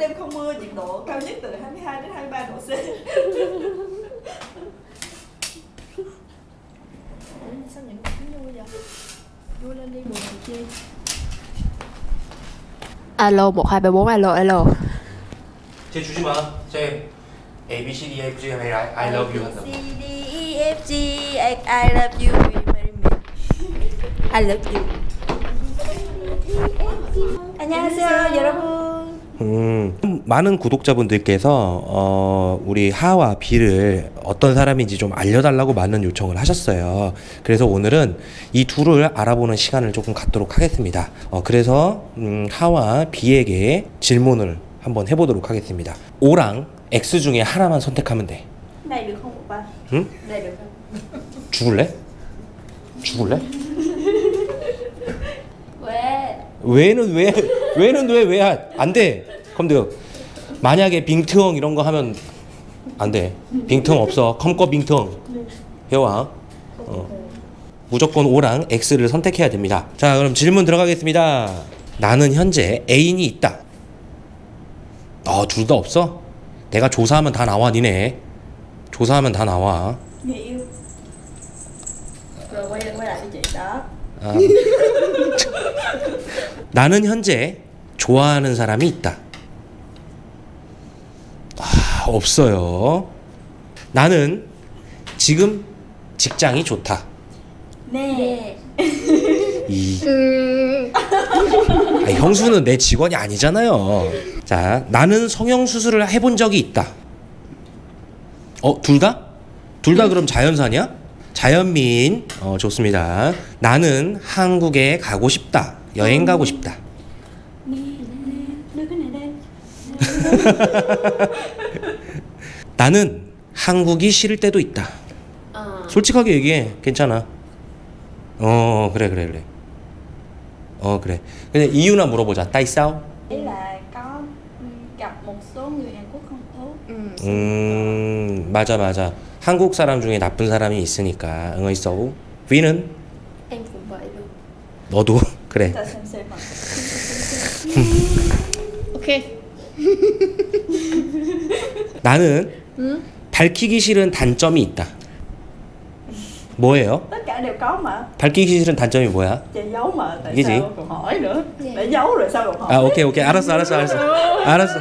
đêm không mưa, nhiệt độ cao nhất từ 22 đến 23 độ C. Sao những cũng vui vậy? Vui lên đi buồn chi. Alo 1234 alo alo. 제 주지 마. 제 A B C D E F G M A I I love you 한다. C D E F G I, I love you. Will you? I love you. 안녕하세요 여러분. 음, 많은 구독자분들께서 어, 우리 하와 비를 어떤 사람인지 좀 알려달라고 많은 요청을 하셨어요. 그래서 오늘은 이 둘을 알아보는 시간을 조금 갖도록 하겠습니다. 어, 그래서 음, 하와 비에게 질문을 한번 해보도록 하겠습니다. O랑 X 중에 하나만 선택하면 돼. Được không, 오빠? 응? Được không? 죽을래? 죽을래? 왜? 왜는 왜 왜는 왜 왜 안 돼? không được 만약에 bình thường 이런 거 하면 안 돼. bình thường 없어. không có bình thường. 배워. 어. 무조건 O랑 X를 선택해야 됩니다. 자, 그럼 질문 들어가겠습니다. 나는 현재 애인이 있다. 어, 둘다 없어? 내가 조사하면 다 나와, 니네. 조사하면 다 나와. Chị đó. 아. 나는 현재 좋아하는 사람이 있다. 아, 없어요. 나는 지금 직장이 좋다. 네. 이. 아니, 형수는 내 직원이 아니잖아요. 자, 나는 성형 수술을 해본 적이 있다. 어, 둘 다? 둘 다 그럼 자연산이야? 자연민. 어, 좋습니다. 나는 한국에 가고 싶다. 여행 가고 싶다. 나는 한국이 싫을 때도 있다. ờ 솔직하게 얘기해. 괜찮아. 어, 그래, 그래, 그래. 어, 그래. 근데 이유나 물어보자. 따이 싸우? Ý là có ừ, gặp một số người Hàn Quốc không tốt. ừ. 음, 맞아, 맞아. 한국 사람 중에 나쁜 사람이 있으니까. 응어이 싸우? 위는? em cũng vậy luôn 너도? 그래. Ok 나는 ừ. 밝히기 싫은 단점이 있다. 뭐예요? 밝히기 싫은 단점이 뭐야? Hỏi? 아, 오케이, 오케이. 알았어, 알았어, 알았어. 알았어.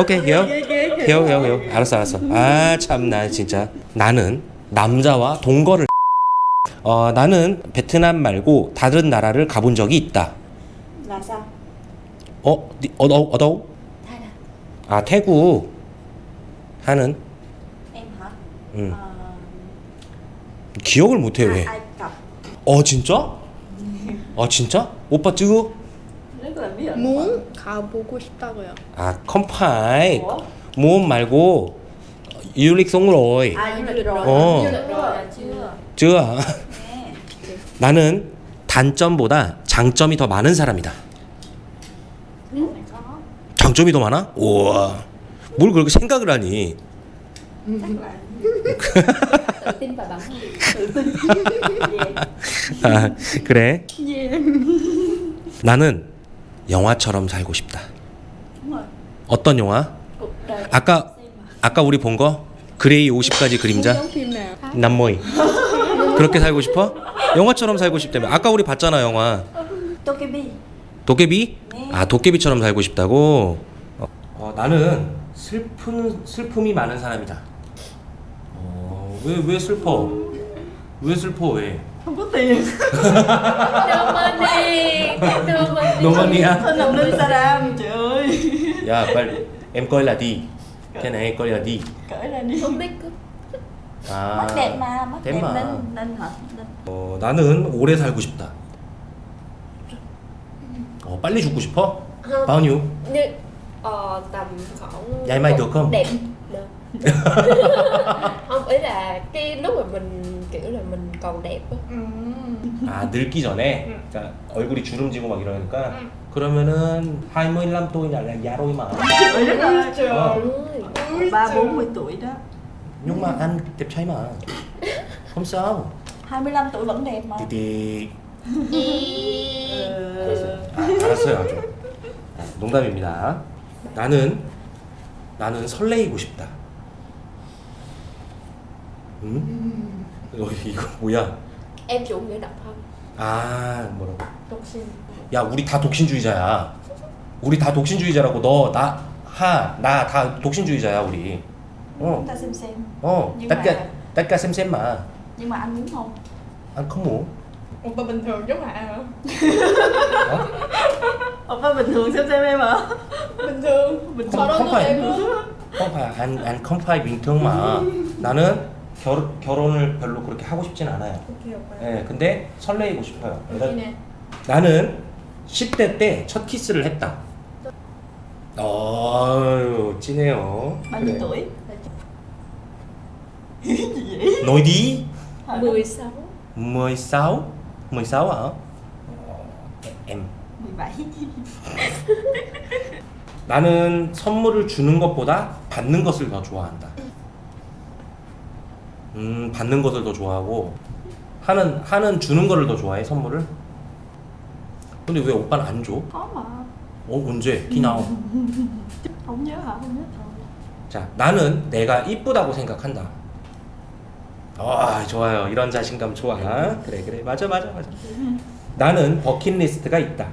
오케이, hiểu. hiểu, hiểu, hiểu. 알았어, 알았어. 아, 참 나 진짜. 나는 남자와 동거를 어, 나는 베트남 말고 다른 나라를 가본 적이 있다. Sao? 어, 어đâu? thay nè 아, 태국 하는 hả? 음. Ờ, 기억을 못해 왜? Cập. 어, 진짜? 아, 진짜? 오빠 ẩn. muốn 가보고 싶다고요 아, 컴파이. Ủa? 모험 말고 유릭 송로이. Lịch rồi là chưa? 쯔아. 나는 단점보다 장점이 더 많은 사람이다. Có. 장점이 더 많아? 우와. 뭘 그렇게 생각을 하니? 아, 그래. Yeah. 나는 영화처럼 살고 싶다. Rồi. 어떤 영화? Đời. 아까. 아까 우리 본 거? 그레이 50가지 그림자? nào 남모이. 그렇게 살고 싶어? 영화처럼 살고 싶다며. 아까 우리 봤잖아, 영화. Tokebi. 도깨비? 네. 아, 도깨비처럼 살고 싶다고? 어, 어, 나는 슬픈 슬픔이 많은 사람이다. 어, 왜 왜 슬퍼? 왜 슬퍼 왜? Đồng Ninh Saram trời ơi. 야, 빨리. em coi là đi. Thế này coi là đi. Cởi ra đi. không biết cứ 아. Mắt đẹp mà, mắt đẹp mà. Ninh Ninh hả? Ninh. 어, 나는 오래 살고 싶다. 어, 빨리 죽고 싶어? không bao nhiêu? như ờ, tầm khoảng Vậy mày được không? đẹp được không ý là cái lúc mà mình kiểu là mình còn đẹp á 아, 늙기 전에. 그러니까 얼굴이 주름지고 막 이러니까. 그러면은 25 tuổi là là già rồi mà. Trời ơi Ba bốn mươi tuổi đó. Nhưng mà anh đẹp trai mà. Không sao. 25 tuổi vẫn đẹp mà. 디디. 알았어요. 아, 알았어요. 아주. 아, 농담입니다. 나는 나는 설레이고 싶다. 응? 어, 이거 뭐야? em chủ nghĩa độc thân 아 뭐라고? sinh 야 우리 다 독신주의자야. 우리 다 독신주의자라고 너 나 하 나 다 독신주의자야 우리. 어 Chúng ta xem xem 어. Nhưng tất mà- cả tất cả xem xem mà. Nhưng mà anh muốn không? Anh không muốn. Oppa bình thường giống hả? Hả? Oppa bình thường xem xem em hả? Bình thường Bình đó không phải. em không phải anh anh không phải bình thường mà. 나는 결 결혼을 별로 그렇게 하고 싶진 않아요. Ok oppa 예, 근데 설레이고 싶어요. Nè 나는 10대 때 첫 키스를 했다. 어유 찐해요. Tuổi? 너 희 đi 16 16 16 hả? Em 17 나는 선물을 주는 것보다 받는 것을 더 좋아한다. 음, 받는 것을 더 좋아하고 하는 하는 주는 거를 더 좋아해 선물을. 근데 왜 오빠는 안 줘? Mà 어 언제? 기나오. Nhớ thôi 자, 나는 내가 이쁘다고 생각한다. 아, 좋아요. 이런 자신감 좋아. 그래, 그래. 맞아, 맞아, 맞아. 나는 버킷리스트가 있다.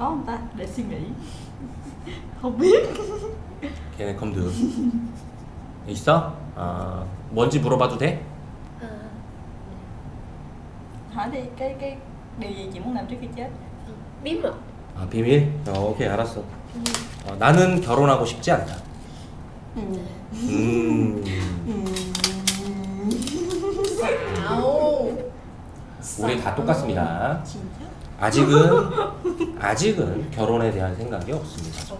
Có không ta? Để suy nghĩ Không biết 걔네 컴드. 있어? 아, 뭔지 물어봐도 돼? à, Hỏi đi, cái cái điều gì chị muốn làm trước khi chết? Bí mật 아, 비밀? 어, 오케이, 알았어. 어, 나는 결혼하고 싶지 않다. Ừ. 음, 우리 다 똑같습니다. 진짜? 아직은 아직은 결혼에 대한 생각이 없습니다.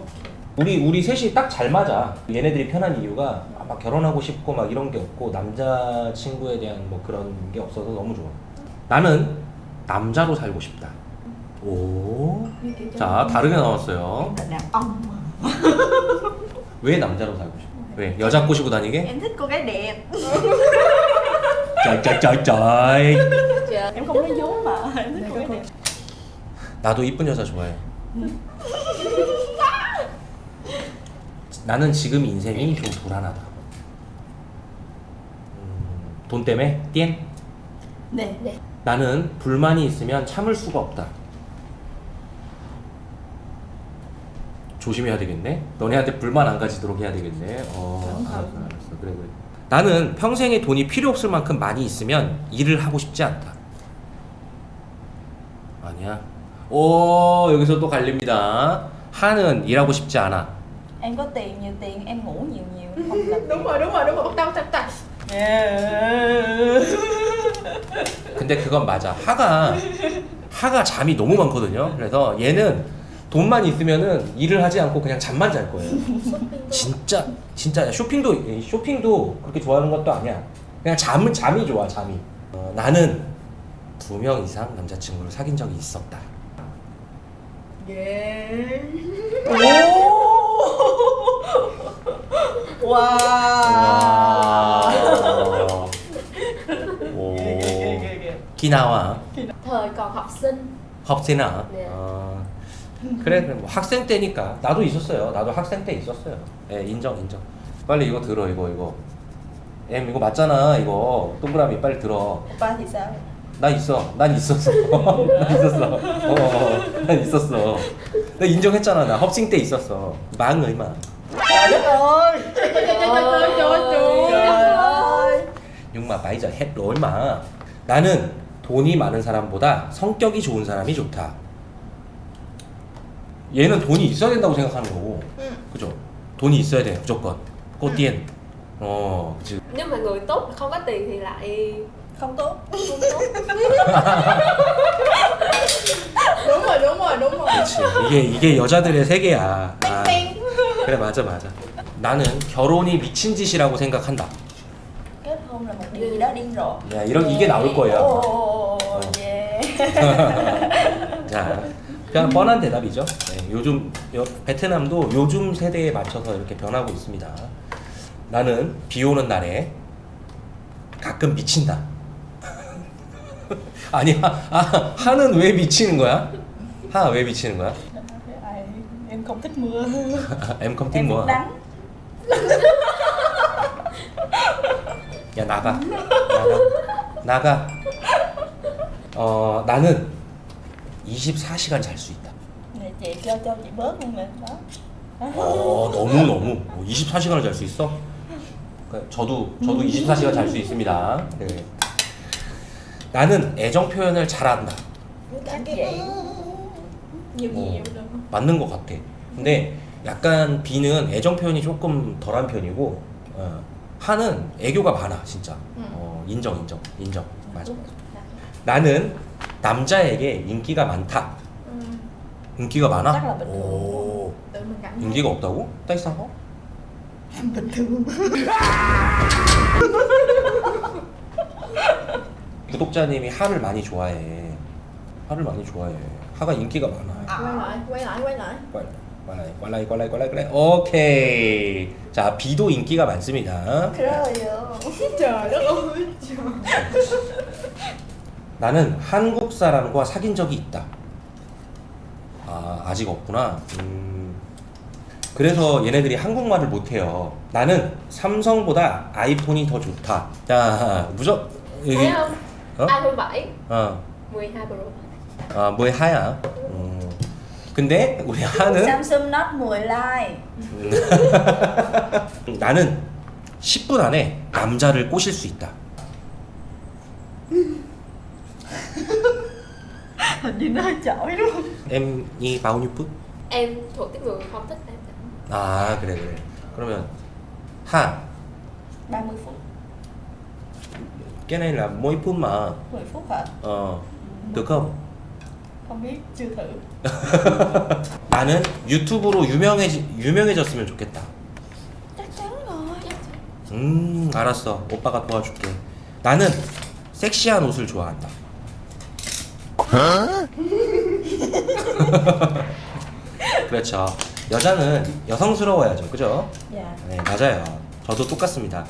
우리 우리 셋이 딱 잘 맞아. 얘네들이 편한 이유가 아, 막 결혼하고 싶고 막 이런 게 없고 남자 친구에 대한 뭐 그런 게 없어서 너무 좋아. 나는 남자로 살고 싶다. 오. 자 다르게 나왔어요. 왜 남자로 살고 싶어? 왜 여자 꼬시고 다니게? Em thích cô gái đẹp trời trời trời trời. Dạ Em không nói dối mà Em thích cô gái đẹp 나도 이쁜 여자 좋아해. 나는 지금 인생이 좀 불안하다. 음, 돈 때문에 띠엔. Nè 나는 불만이 있으면 참을 수가 없다. 조심해야 되겠네. 너네한테 불만 안 가지도록 해야 되겠네. 어, 알았어, 알았어. 그래, 그래. 나는 평생에 돈이 필요 없을 만큼 많이 있으면 일을 하고 싶지 않다. 아니야. 오, 여기서 또 갈립니다. 하는 일하고 싶지 않아. Em có tiền nhiều tiền Em ngủ nhiều nhiều Không làm Đúng rồi đúng rồi đúng rồi Bắt đầu tắt tắt 근데 그건 맞아. 하가 하가 잠이 너무 많거든요. 그래서 얘는 돈만 있으면은 일을 하지 않고 그냥 잠만 잘 거예요. 진짜 진짜 쇼핑도 쇼핑도 그렇게 좋아하는 것도 아니야. 그냥 잠은 잠이 좋아 잠이. 어, 나는 두 명 이상 남자친구를 사귄 적이 있었다. Yeah 와. 오. 기나와 Thời còn học sinh học sinh 아. 네. 어. 그래 그래 뭐 학생 때니까 나도 있었어요. 나도 학생 때 있었어요. 예 인정 인정. 빨리 이거 들어 이거 이거. 엠 이거 맞잖아 이거 동그라미 빨리 들어. Thì sao? 나 있어. 난 있었어. 나 있었어. 어, 어, 난 있었어. 나 인정했잖아. 나 sinh 때 있었어. 망 얼마. Giờ hết rồi mà. 나는 돈이 많은 사람보다 성격이 좋은 사람이 좋다. 얘는 돈이 있어야 된다고 생각하는 거고. 응. 그죠? 돈이 있어야 돼 무조건. 꼬띠엔. 어, 그치. Nhưng mà người tốt không có tiền thì lại Không tốt không tốt Đúng rồi đúng rồi đúng rồi 그치. 이게 이게 여자들의 세계야. 아, 그래 맞아 맞아. 나는 결혼이 미친 짓이라고 생각한다. Kết hôn là một điều gì đó điên rồ 야 이런 이게 나올 거예요. Ồ, yeah 자, 그냥 뻔한 대답이죠. 네, 요즘 여- 베트남도 요즘 세대에 맞춰서 이렇게 변하고 있습니다. 나는 비 오는 날에 가끔 미친다. 아니, 하, 아, 하는 왜 미치는 거야? 하나 왜 미치는 거야? Ai, em không thích mưa em không thích em nắng 야 나가 나가 나가 어 나는 24시간 잘 수 있다 Chị cho cho chị bớt luôn nè đó 어? 너무 너무. 24시간을 잘 수 있어? 그러니까 저도 저도 24시간 잘 수 있습니다. 네. 나는 애정 표현을 잘한다. vậy nhiều 어, đâu 맞는 것 같아. 근데 약간 B는 애정 표현이 조금 덜한 편이고 어, 하는 애교가 많아 진짜. 어, 인정 인정 인정. 맞아. 나는 남자에게 인기가 많다 인기가 많아? 오 인기가 없다고? thường 구독자님이 하를 많이 좋아해 하를 많이 좋아해 하가 인기가 많아 꽐라이 꽐라이 꽐라이 꽐라이 꽐라이 오케이 자 B도 인기가 많습니다 đất ơi trời 나는 한국 사람과 사귄 적이 있다. 아 아직 없구나. 음, 그래서 얘네들이 한국말을 못해요. 나는 삼성보다 아이폰이 더 좋다. 자 무적 여기 어? iPhone 7 어, 12 Pro 아 뭐의 하야. 음, 근데 우리 하는 Samsung Note 10 Lite 나는 10분 안에 남자를 꼬실 수 있다. Hình như nó không? M이 bao nhiêu phút? em thuộc cái người không thích em 아 그래 그래. 그러면 하 30 phút cái này là mỗi phút mà 10 phút hả? ờ được không? Không biết, chưa thử 나는 유튜브로 유명해지, 유명해졌으면 좋겠다. Rồi 음 알았어 오빠가 도와줄게. 나는 섹시한 옷을 좋아한다. 그렇죠. 여자는 여성스러워야죠, 그죠? Dạ 네 맞아요. 저도 똑같습니다.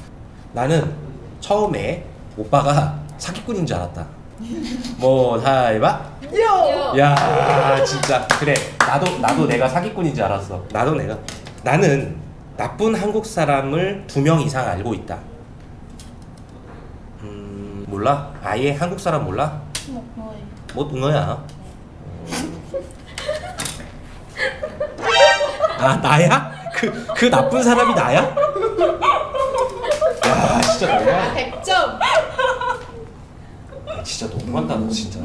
나는 처음에 오빠가 사기꾼인 줄 알았다. 뭐 하이바? Vô. 야 진짜 그래 나도 나도 내가 사기꾼인 줄 알았어 나도 내가 나는 나쁜 한국 사람을 두 명 이상 알고 있다 음 몰라 아예 한국 사람 몰라 Một người 못 응어야 아 나야 그 그 나쁜 사람이 나야 야 진짜 너무한 à, 100점 진짜 너무한다 너 진짜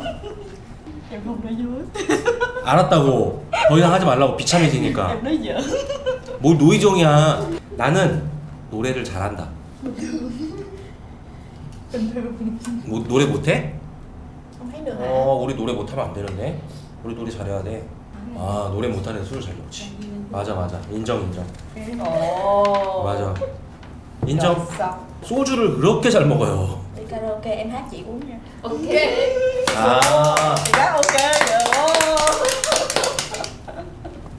알았다고 더 이상 하지 말라고 비참해지니까 뭘 노이정이야. 나는 노래를 잘한다. 뭐 노래 못해? 어, 우리 노래 못하면 안 되는데. 우리 노래 잘해야 돼. 아, 노래 못하는 애술 잘 먹지. 맞아, 맞아. 인정, 인정. Ồ 맞아. 인정. Xong 소주를 그렇게 잘 먹어요. Đi karaoke em hát chị uống nha ok 아, hát ok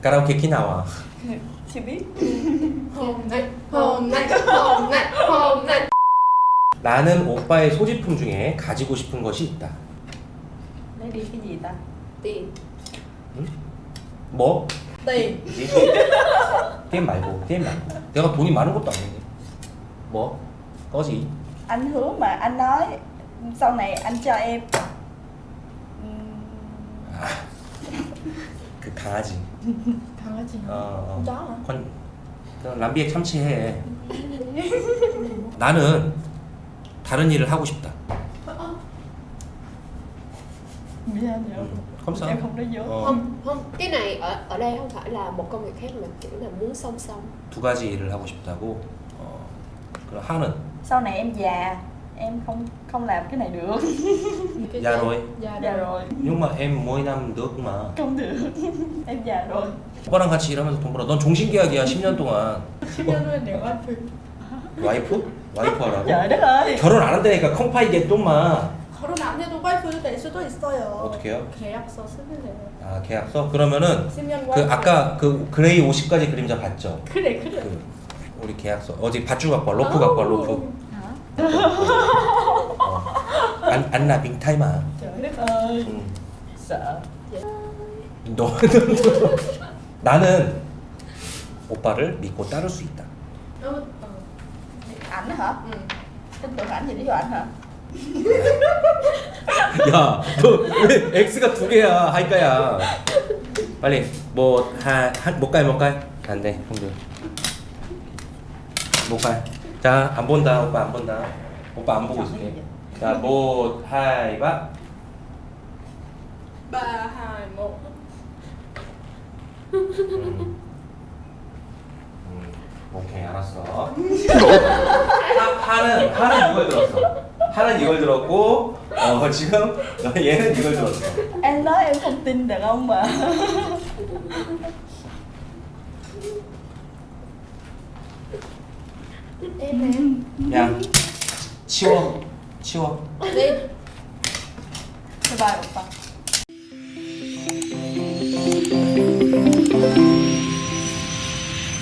카라오케 키 나와. Chị biết hôm nay hôm nay hôm nay hôm nay 나는 오빠의 소지품 중에 가지고 싶은 것이 있다. Lấy đi cái gì ta? tiền 뭐? Tiền 게임 말고, 게임 말고. 내가 돈이 많은 것도 아닌데. 뭐? 꺼지. Anh hứa mà anh nói Sau này anh cho em 아, 그 강아지. 강아지 어, hả 건, 그 람비에 참치해. 나는 다른 일을 하고 싶다. Miễn Ừ, không sao. Em không nói dối 어, không không cái này ở ở đây không phải là một công việc khác mà kiểu là muốn song song 두 가지 일을 하고 싶다고. 어, 그럼 하는 Sau này em già Em không không làm cái này được Cái Dạ gì? rồi. dạ Già rồi rồi nhưng mà em mỗi năm được mà. Không được Em già rồi 오빠랑 같이 일하면서 돈 벌어. 넌 종신계약이야 10년 동안. 10년 후에 내 와이프 와이프? 와이프 하라고? Trời đất ơi 결혼 안 한다니까 컴파이게 좀만. 결혼 안 해도 와이프 될 수도 있어요 어떻게 해요? 계약서 쓰면 돼요 아 계약서? 그러면은 10년 그 아까 그 그레이 50가지 그림자 봤죠? 그래 그래 그 우리 계약서 어디 밧줄 갖고 와 로프 갖고 와 로프 Hả? 어. 안, 안나 빙타이마 응. Sợ 너, 나는 오빠를 믿고 따를 수 있다. Hả Ừ. tin tưởng ảnh thì 야, 너왜 X가 두 개야? 하이까야. 빨리 뭐 한못 가요, 못 가요? 안 돼, 형들. 못 가요. 자, 안 본다, 오빠 안 본다. 오빠 안 보고 있을게. 자, 뭐 하이바. ba hai một 음. 음, 오케이, 알았어. 하, 하는 하는 이걸 들었어. 하는 이걸 들었고, 어 지금 얘는 이걸 들었어. em nói em không tin được không mà em em 야, 치워, 치워. bye bye 오빠